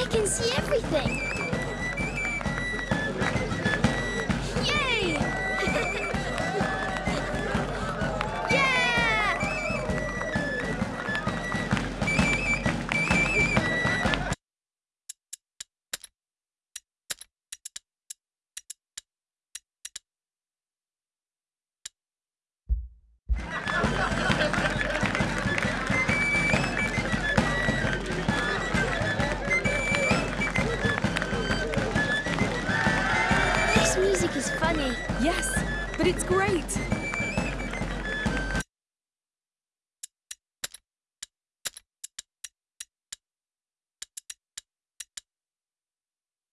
I can see everything. Music is funny. Yes, but it's great.